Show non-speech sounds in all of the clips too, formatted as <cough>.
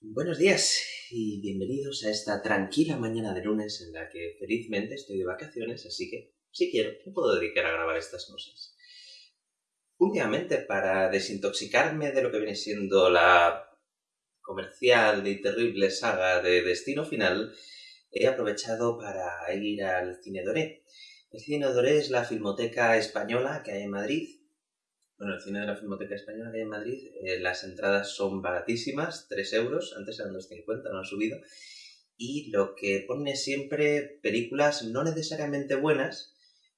Buenos días y bienvenidos a esta tranquila mañana de lunes en la que felizmente estoy de vacaciones, así que si quiero me puedo dedicar a grabar estas cosas. Últimamente, para desintoxicarme de lo que viene siendo la comercial y terrible saga de Destino Final, he aprovechado para ir al Cine Doré. El Cine Doré es la filmoteca española que hay en Madrid bueno, el cine de la Filmoteca Española que hay en Madrid, eh, las entradas son baratísimas, 3 euros, antes eran 2,50, no han subido. Y lo que pone siempre películas no necesariamente buenas,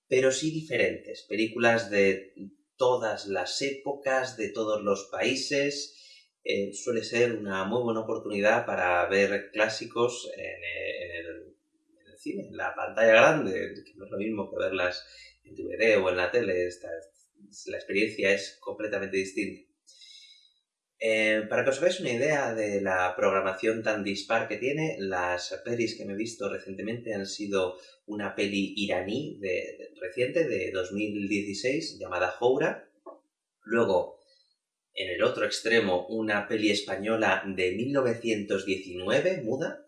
pero sí diferentes. Películas de todas las épocas, de todos los países. Eh, suele ser una muy buena oportunidad para ver clásicos en, el, cine, en la pantalla grande, que no es lo mismo que verlas en DVD o en la tele. Esta, la experiencia es completamente distinta. Eh, para que os hagáis una idea de la programación tan dispar que tiene, las pelis que me he visto recientemente han sido una peli iraní de, reciente de 2016 llamada Houra. Luego, en el otro extremo, una peli española de 1919, muda.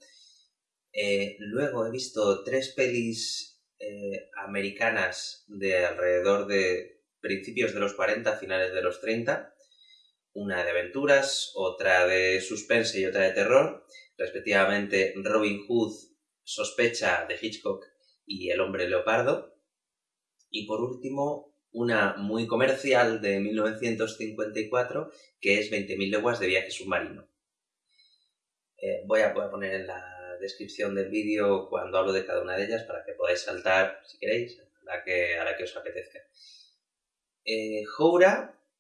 Eh, luego he visto tres pelis eh, americanas de alrededor de principios de los 40, finales de los 30, una de aventuras, otra de suspense y otra de terror, respectivamente Robin Hood, Sospecha de Hitchcock y El hombre leopardo, y por último una muy comercial de 1954 que es 20.000 leguas de viaje submarino. Eh, voy, a, poner en la descripción del vídeo cuando hablo de cada una de ellas para que podáis saltar, si queréis, a que, a la que os apetezca. Eh,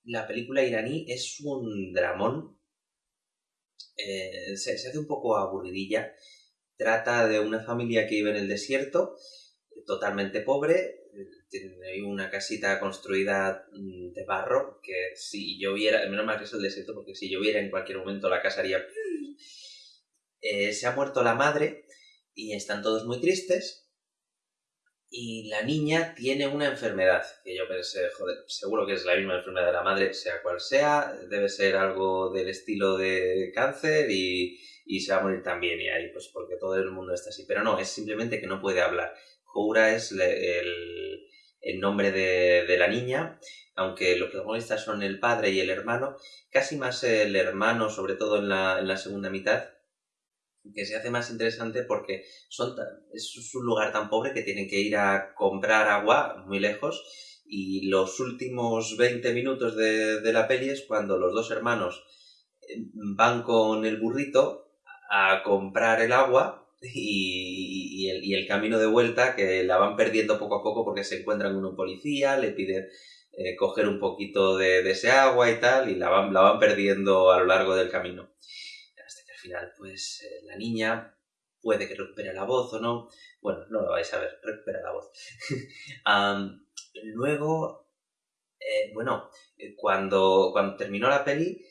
la película iraní, es un dramón. Eh, se, hace un poco aburridilla. Trata de una familia que vive en el desierto, totalmente pobre. Tiene una casita construida mm, de barro que si lloviera, menos mal que es el desierto, porque si lloviera en cualquier momento la casa haría... Eh, se ha muerto la madre y están todos muy tristes y la niña tiene una enfermedad, que yo pensé, joder, seguro que es la misma enfermedad de la madre, sea cual sea, debe ser algo del estilo de cáncer y, se va a morir también, y ahí pues porque todo el mundo está así, pero no, es simplemente que no puede hablar. Joura es el, nombre de, la niña, aunque los protagonistas son el padre y el hermano, casi más el hermano, sobre todo en la, en la segunda mitad, que se hace más interesante porque son es un lugar tan pobre que tienen que ir a comprar agua muy lejos y los últimos 20 minutos de, la peli es cuando los dos hermanos eh, van con el burrito a comprar el agua <laughs> y, el, camino de vuelta que la van perdiendo poco a poco porque se encuentran con un policía, le piden eh, coger un poquito de, de, ese agua y tal y la van, la van perdiendo a lo largo del camino final, pues eh, la niña puede que recupere la voz o no. Bueno, no lo vais a ver, recupera la voz. <laughs> luego, eh, bueno, eh, cuando, cuando terminó la peli,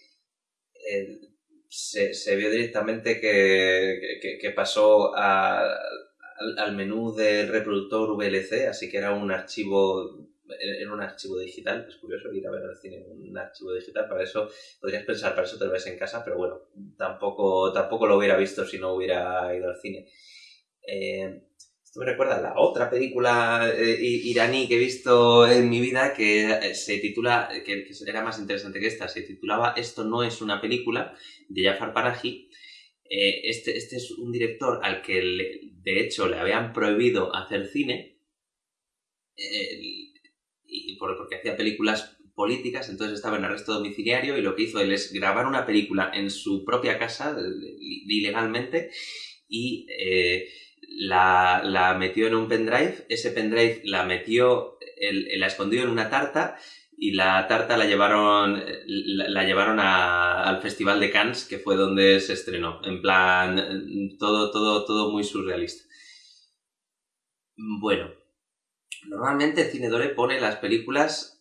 se, vio directamente que, pasó al, al menú del reproductor VLC, así que era un archivo en un archivo digital, es curioso ir a ver al cine en un archivo digital, para eso podrías pensar, para eso te lo ves en casa, pero bueno, tampoco, tampoco lo hubiera visto si no hubiera ido al cine. Eh, esto me recuerda a la otra película eh, iraní que he visto en mi vida que eh, se titula, que, era más interesante que esta, se titulaba Esto no es una película, de Jafar Panahi. este, este es un director al que de hecho le habían prohibido hacer cine porque hacía películas políticas, entonces estaba en arresto domiciliario y lo que hizo él es grabar una película en su propia casa ilegalmente y eh, la, metió en un pendrive, ese pendrive la metió, la escondió en una tarta y la tarta la llevaron, la, llevaron al Festival de Cannes, que fue donde se estrenó, en plan, todo, todo, todo muy surrealista. Bueno, Normalmente Cinedore pone las películas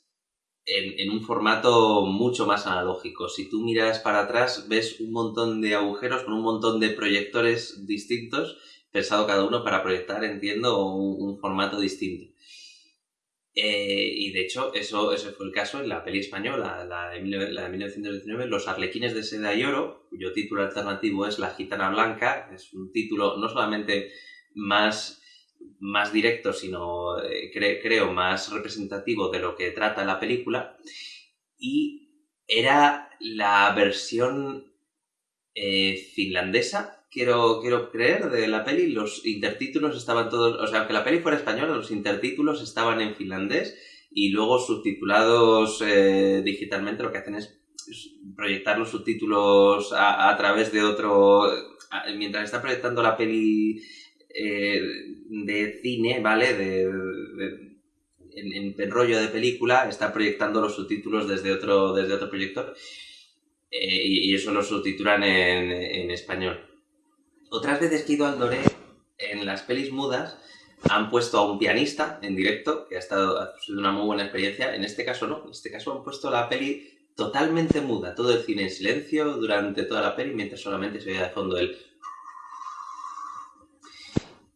en, un formato mucho más analógico. Si tú miras para atrás, ves un montón de agujeros con un montón de proyectores distintos, pensado cada uno para proyectar, entiendo, un, formato distinto. Eh, y de hecho, eso, ese fue el caso en la peli española, la de, la de 1919, Los Arlequines de Seda y Oro, cuyo título alternativo es La Gitana Blanca. Es un título no solamente más, más directo, sino eh, creo más representativo de lo que trata la película. Y era la versión eh, finlandesa quiero, quiero creer, de la peli, los intertítulos estaban todos, o sea, aunque la peli fuera española, los intertítulos estaban en finlandés y luego subtitulados eh, digitalmente lo que hacen es proyectar los subtítulos a, través de otro, mientras está proyectando la peli eh, de cine, ¿vale? De, en, en, rollo de película, está proyectando los subtítulos desde otro, desde otro proyector. Eh, y, eso lo subtitulan en, en español. Otras veces que he ido al Doré, en las pelis mudas, han puesto a un pianista en directo, que ha estado ha sido una muy buena experiencia. En este caso no, en este caso han puesto la peli totalmente muda, todo el cine en silencio durante toda la peli, mientras solamente se oía de fondo el...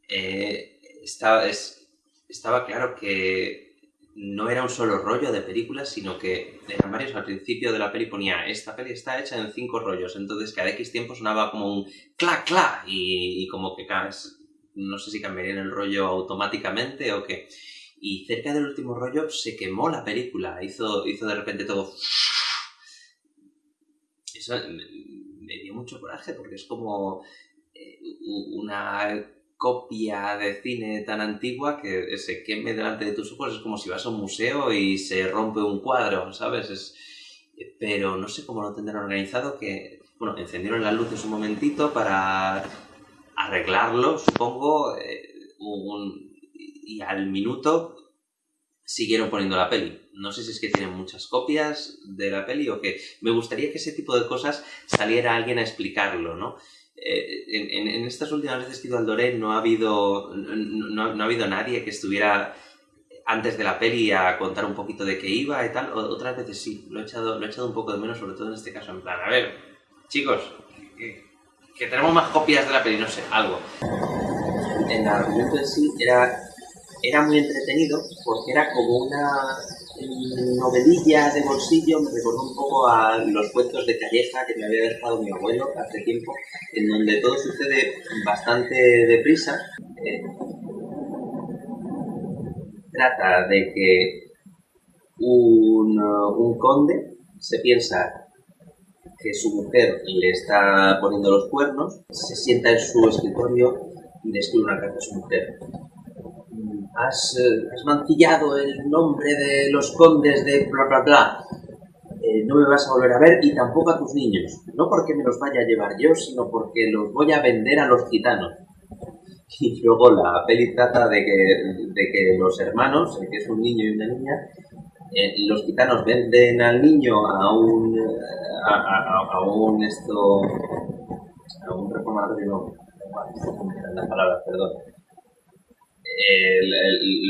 Eh, estaba, estaba claro que no era un solo rollo de películas, sino que eran varios. Al principio de la peli ponía, esta peli está hecha en cinco rollos, entonces cada X tiempo sonaba como un clac, clac, y, como que no sé si cambiaría el rollo automáticamente o qué. Y cerca del último rollo se quemó la película, hizo, hizo de repente todo... Eso me dio mucho coraje porque es como eh, una copia de cine tan antigua que se queme delante de tus ojos es como si vas a un museo y se rompe un cuadro, ¿sabes? Es, pero no sé cómo lo tendrán organizado, que, bueno, encendieron las luces un momentito para arreglarlo, supongo, eh, y al minuto siguieron poniendo la peli. No sé si es que tienen muchas copias de la peli o que me gustaría que ese tipo de cosas saliera alguien a explicarlo, ¿no? Eh, en, estas últimas veces que he ido al Doré no ha habido, no, ha habido nadie que estuviera antes de la peli a contar un poquito de qué iba y tal. otras veces sí, lo he, echado, lo he echado un poco de menos, sobre todo en este caso, en plan, a ver, chicos, que, tenemos más copias de la peli, no sé, algo. El argumento en sí era, era muy entretenido porque era como una novelilla de bolsillo me recordó un poco a los cuentos de Calleja que me había dejado mi abuelo hace tiempo, en donde todo sucede bastante deprisa. Eh, trata de que un, un conde se piensa que su mujer le está poniendo los cuernos, se sienta en su escritorio y le escribe una carta a su mujer has, eh, has mancillado el nombre de los condes de bla bla bla. Eh, no me vas a volver a ver y tampoco a tus niños. No porque me los vaya a llevar yo, sino porque los voy a vender a los gitanos. <laughs> Y luego la peli trata de que, de que los hermanos, que es un niño y una niña, eh, los gitanos venden al niño a un a, a, un esto a un reformador de no las palabras, perdón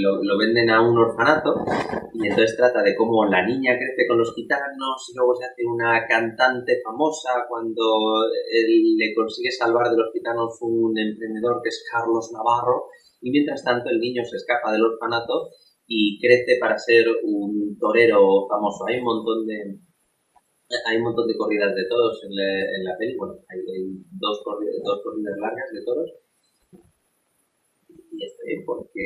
lo, venden a un orfanato y entonces trata de cómo la niña crece con los gitanos y luego se hace una cantante famosa cuando él le consigue salvar de los gitanos un emprendedor que es Carlos Navarro. Y mientras tanto el niño se escapa del orfanato y crece para ser un torero famoso. Hay un montón de hay un montón de corridas de toros en la, en peli, bueno, hay, dos, dos corridas largas de toros porque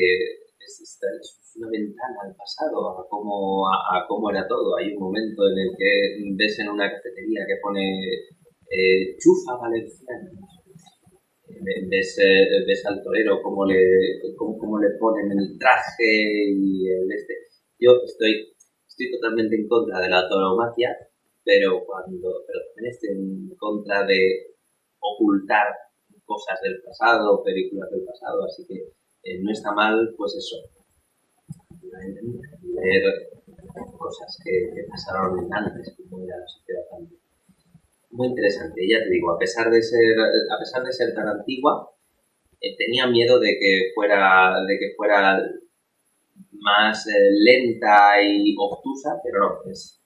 es, una ventana al pasado, a cómo, a, cómo era todo. Hay un momento en el que ves en una cafetería que pone eh, chufa valenciana. Ves, eh, ves, al torero cómo le, cómo, cómo, le ponen el traje y el este. Yo estoy, estoy totalmente en contra de la tauromaquia, pero cuando pero también estoy en contra de ocultar cosas del pasado, películas del pasado, así que eh, no está mal, pues eso, leer cosas que, pasaron antes, como era la sociedad antes. Muy interesante, ya te digo, a pesar de ser, a pesar de ser tan antigua, eh, tenía miedo de que fuera, de que fuera más eh, lenta y obtusa, pero no, es...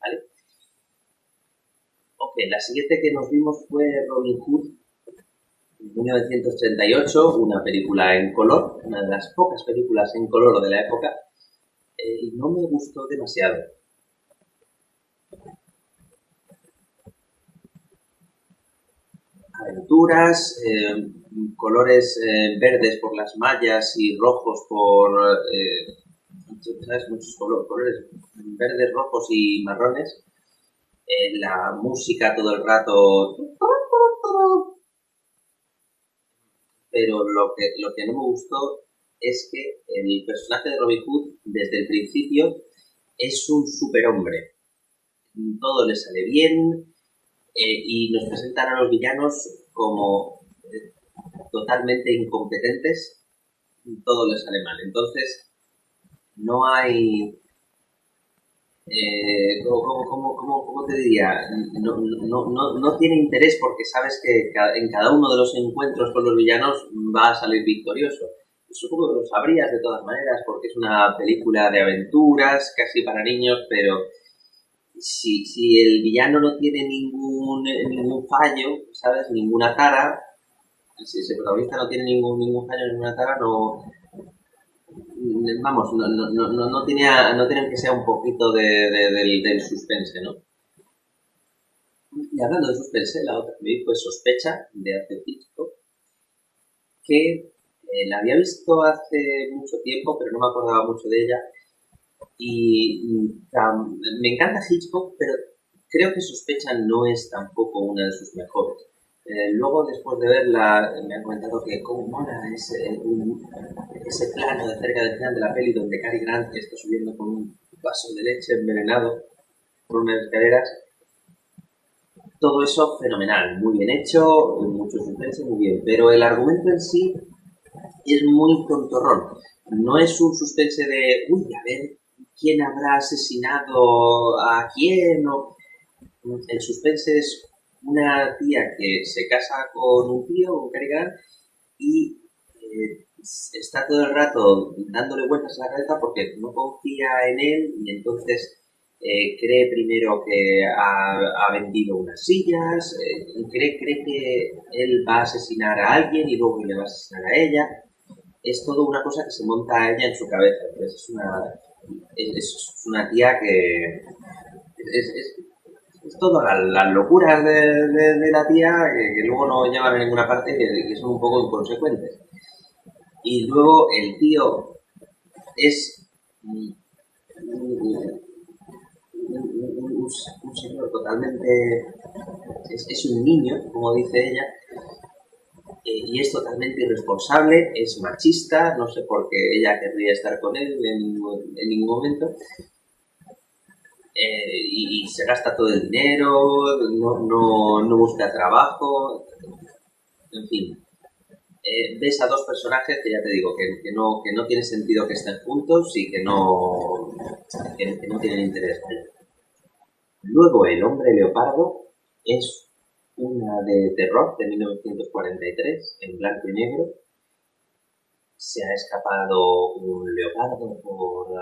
¿Vale? Ok, la siguiente que nos vimos fue Robin Hood, 1938, una película en color, una de las pocas películas en color de la época, eh, no me gustó demasiado. Aventuras, eh, colores eh, verdes por las mallas y rojos por... ¿Sabes? Muchos colores verdes, rojos y marrones. la música todo el rato pero lo que, lo que no me gustó es que el personaje de Robin Hood, desde el principio, es un superhombre. Todo le sale bien eh, y nos presentan a los villanos como eh, totalmente incompetentes. Todo le sale mal. Entonces, no hay eh, ¿cómo, te diría? No, tiene interés porque sabes que en cada uno de los encuentros con los villanos va a salir victorioso. Supongo que lo sabrías de todas maneras porque es una película de aventuras, casi para niños, pero si, si el villano no tiene ningún, ningún fallo, ¿sabes? Ninguna tara, si ese protagonista no tiene ningún, ningún fallo, ninguna tara, no, vamos, no, no, no, no, tenía, no que ser un poquito de, del, suspense, ¿no? Y hablando de suspense, la otra que fue Sospecha, de Arthur Hitchcock, que eh, la había visto hace mucho tiempo, pero no me acordaba mucho de ella. Y mm, me encanta Hitchcock, pero creo que Sospecha no es tampoco una de sus mejores. Eh, luego, después de verla, me han comentado que cómo mola ese, ese plano de cerca del final de la peli donde Cary Grant está subiendo con un vaso de leche envenenado por unas escaleras. Todo eso fenomenal, muy bien hecho, mucho suspense, muy bien. Pero el argumento en sí es muy tontorrón. No es un suspense de, uy, a ver, ¿quién habrá asesinado a quién? O... El suspense es una tía que se casa con un tío, con Carigan, y eh, está todo el rato dándole vueltas a la cabeza porque no confía en él y entonces eh, cree primero que ha, vendido unas sillas, eh, cree, cree que él va a asesinar a alguien y luego le va a asesinar a ella. Es todo una cosa que se monta a ella en su cabeza. es una, es, una tía que es, es todo las locuras de, la tía que, luego no llevan a ninguna parte y que, son un poco inconsecuentes. Y luego el tío es un, señor totalmente... Es, un niño, como dice ella, eh, y es totalmente irresponsable, es machista, no sé por qué ella querría estar con él en, ningún momento, eh, y, se gasta todo el dinero, no, busca trabajo, en fin. Eh, ves a dos personajes que ya te digo que, que, no, que no tiene sentido que estén juntos y que no, que, no tienen interés. Luego El hombre leopardo es una de terror de 1943 en blanco y negro. Se ha escapado un leopardo por, uh,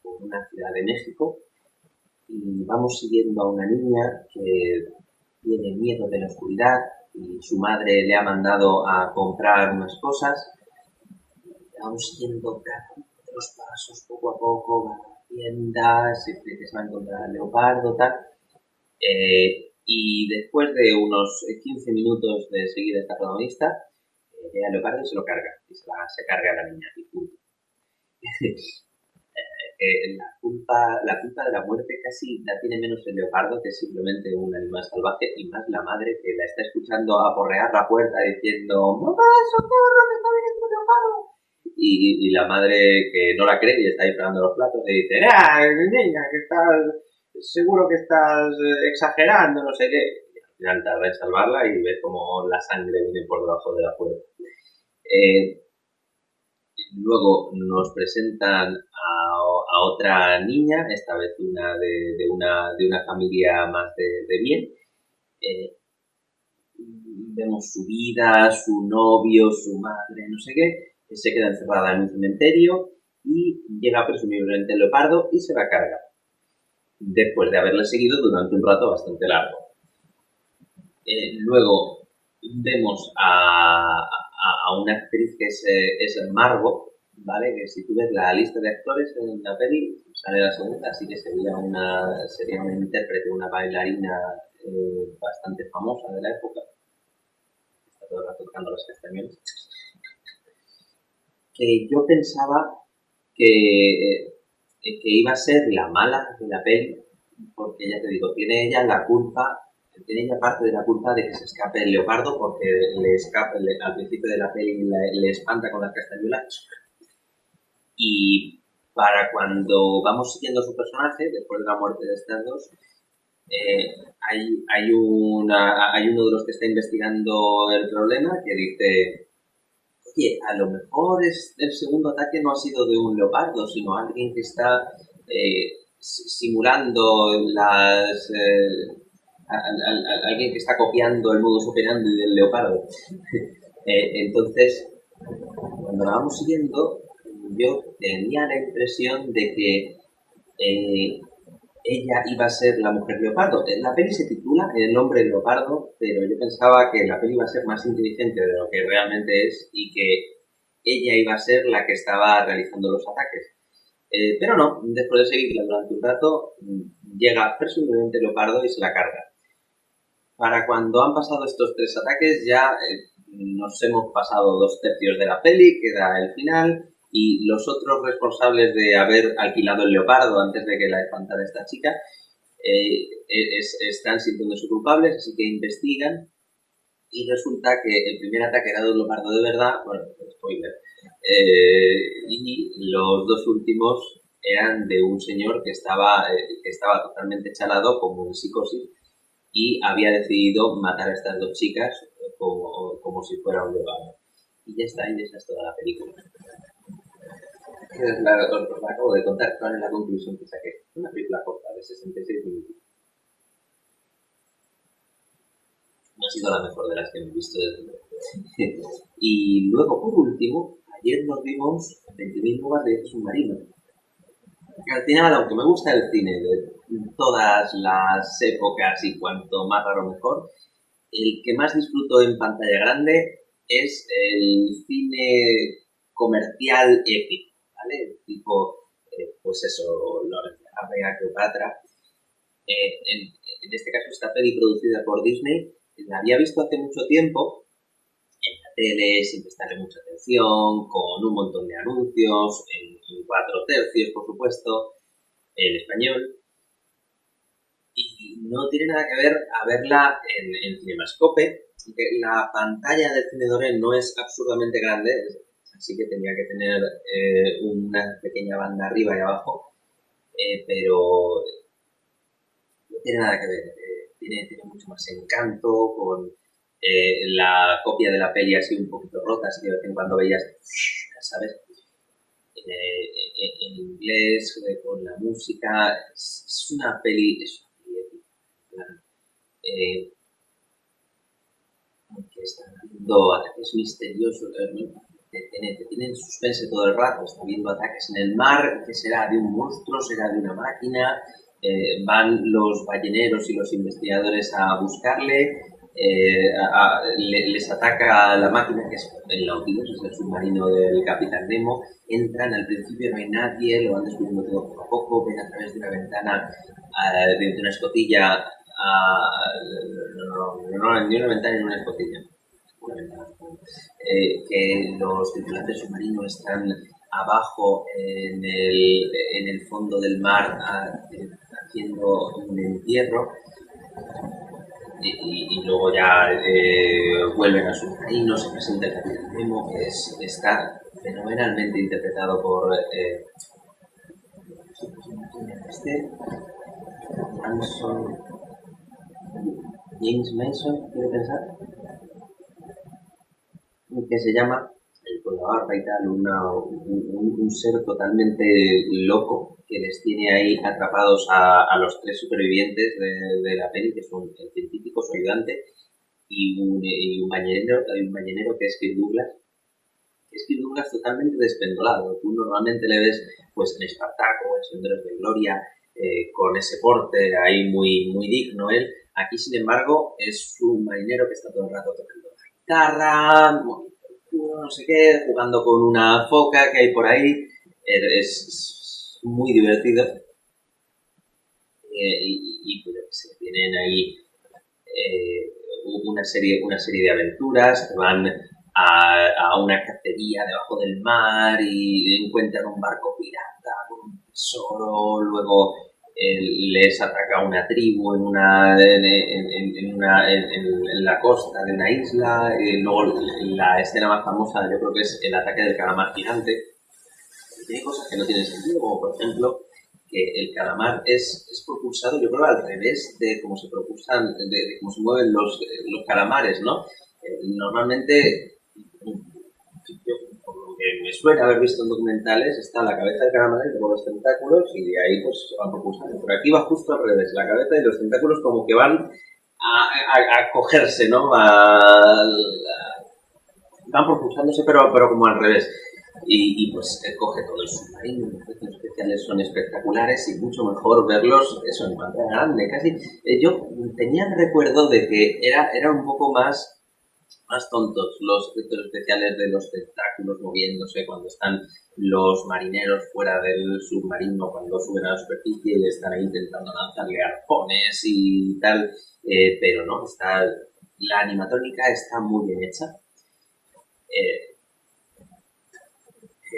por una ciudad de México y vamos siguiendo a una niña que tiene miedo de la oscuridad y su madre le ha mandado a comprar unas cosas. Vamos siguiendo cada los pasos poco a poco, va a la tienda, se va a encontrar leopardo, tal. Eh, y después de unos 15 minutos de seguir a esta protagonista, eh, ve al leopardo se lo carga, y se, se carga a la niña, y punto. <laughs> la, culpa, la culpa de la muerte casi la tiene menos el leopardo que simplemente un animal salvaje y más la madre que la está escuchando aporrear la puerta diciendo ¡Mamá, socorro, me está viniendo un leopardo! Y, y, la madre que no la cree y está ahí los platos le dice ¡Ah, niña, que estás, seguro que estás eh, exagerando, no sé qué! Y al final tarda en salvarla y ves como la sangre viene por debajo de la puerta. Eh, luego nos presentan a otra niña, esta vez una de, una, de una familia más de, de bien. Eh, vemos su vida, su novio, su madre, no sé qué, que se queda encerrada en un cementerio y llega presumiblemente el leopardo y se la carga. Después de haberle seguido durante un rato bastante largo. Eh, luego vemos a, a, una actriz que es, es Margot, ¿vale? Que si tú ves la lista de actores en la peli, sale la segunda, así que sería una, sería una intérprete, una bailarina eh, bastante famosa de la época. Está todo el rato tocando los castañones. Que yo pensaba que, eh, que iba a ser la mala de la peli, porque ya te digo, tiene ella la culpa tiene ella parte de la culpa de que se escape el leopardo porque le escapa, al principio de la peli le, espanta con las castañuelas y para cuando vamos siguiendo su personaje, después de la muerte de estas dos, eh, hay, hay, una, hay uno de los que está investigando el problema que dice, oye, a lo mejor es, el segundo ataque no ha sido de un leopardo, sino alguien que está eh, simulando las... Eh, alguien que está copiando el modus operandi del leopardo. <laughs> entonces, cuando la vamos siguiendo, yo tenía la impresión de que eh, ella iba a ser la mujer leopardo. La peli se titula El hombre leopardo, pero yo pensaba que la peli iba a ser más inteligente de lo que realmente es y que ella iba a ser la que estaba realizando los ataques. Eh, pero no, después de seguirla durante un rato, llega presumiblemente Leopardo y se la carga. Para cuando han pasado estos tres ataques ya eh, nos hemos pasado dos tercios de la peli, queda el final, y los otros responsables de haber alquilado el leopardo antes de que la espantara esta chica eh, están sintiéndose culpables, así que investigan y resulta que el primer ataque era de un leopardo de verdad, bueno, spoiler, eh, y los dos últimos eran de un señor que estaba, eh, que estaba totalmente chalado, como en psicosis, y había decidido matar a estas dos chicas como, como si fuera un leopardo. Y ya está, y esa es toda la película la, acabo de contar, cuál es la conclusión que saqué. Una película corta de 66 minutos. No ha sido la mejor de las que he visto desde <laughs> y luego, por último, ayer nos vimos 20.000 lugares de submarino. Al final, aunque me gusta el cine de todas las épocas y cuanto más raro mejor, el que más disfruto en pantalla grande es el cine comercial épico Tipo, eh, pues eso, Lorenza Cleopatra. Eh, en, en, este caso, esta peli producida por Disney, la había visto hace mucho tiempo en la tele, sin prestarle mucha atención, con un montón de anuncios, en, cuatro tercios, por supuesto, en español. Y no tiene nada que ver a verla en, en Cinemascope, la pantalla del cine no es absurdamente grande, sí que tenía que tener eh, una pequeña banda arriba y abajo, eh, pero no tiene nada que ver, eh, tiene, tiene, mucho más encanto con la copia de la peli así un poquito rota, así que de vez en cuando veías, ¿sabes? en inglés, con la música, es, una peli, es una peli aunque están haciendo ataques misteriosos. Te, suspense todo el rato, está viendo ataques en el mar, que será de un monstruo, será de una máquina, eh, van los balleneros y los investigadores a buscarle, eh, les ataca la máquina que es el Nautilus, es el submarino del Capitán Nemo, entran, al principio no hay nadie, lo van descubriendo todo poco a poco, ven a través de una ventana, de una escotilla, no, no, no, ni una ventana ni una escotilla, eh, que los tripulantes submarinos están abajo en el, en el fondo del mar haciendo un entierro. Y, luego ya eh, vuelven a submarino, se presenta el capitán que es, está fenomenalmente interpretado por eh, este James Mason, quiero pensar que se llama el con la y tal, un, ser totalmente loco que les tiene ahí atrapados a, los tres supervivientes de, la peli, que son el científico, su ayudante, y un, y un ballenero, un ballenero que es Kirk Douglas, es Kirk Douglas totalmente despendolado. Tú normalmente le ves pues en Espartaco, en Senderos de Gloria, eh, con ese porte ahí muy, muy digno él. Aquí, sin embargo, es un marinero que está todo el rato tocando la guitarra, no sé qué, jugando con una foca que hay por ahí. Es, muy divertido. Eh, y, pues, tienen ahí eh, una, serie, una serie de aventuras que van a, a, una cacería debajo del mar y encuentran un barco pirata con un tesoro, luego les ataca una tribu en una en, una, en, la costa de una isla. y luego la escena más famosa yo creo que es el ataque del calamar gigante. Tiene cosas que no tienen sentido, como por ejemplo que el calamar es, es propulsado, yo creo, al revés de cómo se propulsan, de, cómo se mueven los, los calamares, ¿no? Me suena haber visto en documentales, está la cabeza del calamar luego los tentáculos y de ahí pues van propulsando. Pero aquí va justo al revés, la cabeza y los tentáculos como que van a, cogerse, ¿no? van propulsándose pero, pero como al revés. Y, y pues coge todo el submarino, los efectos especiales son espectaculares y mucho mejor verlos eso en pantalla grande, casi. Eh, yo tenía el recuerdo de que era, era un poco más más tontos los efectos especiales de los tentáculos moviéndose cuando están los marineros fuera del submarino, cuando suben a la superficie y están ahí intentando lanzarle arpones y tal, eh, pero no, está, la animatrónica está muy bien hecha. Eh,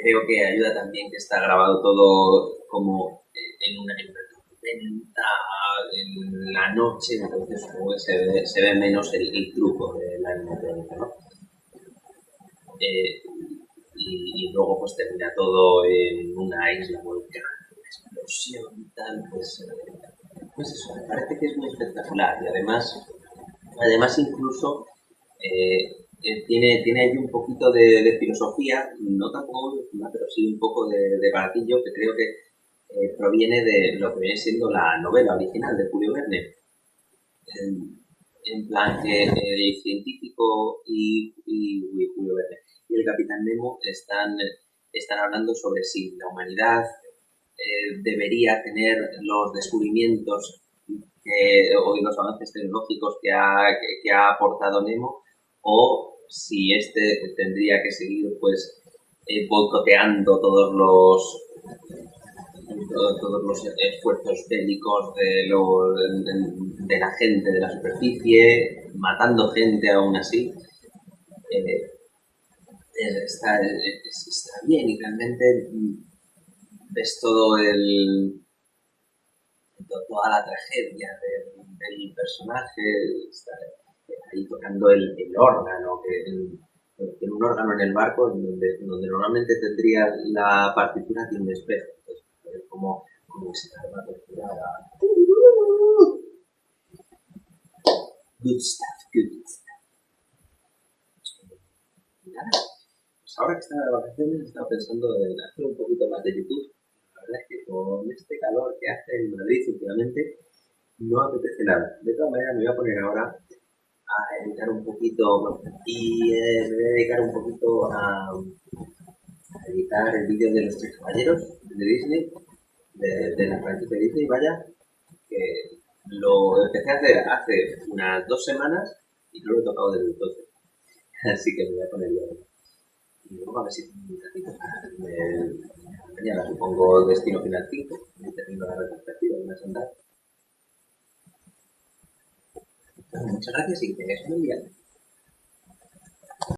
creo que ayuda también que está grabado todo como en una, tormenta, en la noche, entonces se ve, se ve menos el, truco de la animatrónica, ¿no? Eh, y, luego pues termina todo en una isla volcánica, explosión y tal, pues, pues eso, me parece que es muy espectacular y además, además incluso eh, eh, tiene, tiene ahí un poquito de, de, filosofía, no tampoco pero sí un poco de, de baratillo que creo que eh, proviene de lo que viene siendo la novela original de Julio Verne. En, plan que el científico y, Julio Verne y el Capitán Nemo están, están hablando sobre si la humanidad eh, debería tener los descubrimientos o los avances tecnológicos que ha, que, ha aportado Nemo o si este tendría que seguir pues eh, boicoteando todos los todos los esfuerzos bélicos de, de, la gente de la superficie, matando gente aún así. Eh, está, está, bien y realmente ves todo el toda la tragedia del, personaje, ahí tocando el, órgano, que tiene un órgano en el barco donde, donde normalmente tendría la partitura de un espejo como, como se llama torturada. Good stuff, good stuff. Nada, pues ahora que estaba de vacaciones he estado pensando en hacer un poquito más de YouTube. La verdad es que con este calor que hace en Madrid últimamente no apetece nada. De todas maneras me voy a poner ahora a editar un poquito y eh, me voy a dedicar un poquito a, a editar el vídeo de los tres caballeros de Disney de, la franquicia de Disney, vaya, que lo empecé a hacer hace unas dos semanas y no lo he tocado desde entonces. <laughs> Así que me voy a poner yo. Y luego a ver si un ratito mañana supongo destino final 5 y termino la retrospectiva de una andar. Muchas gracias y que tengáis un día.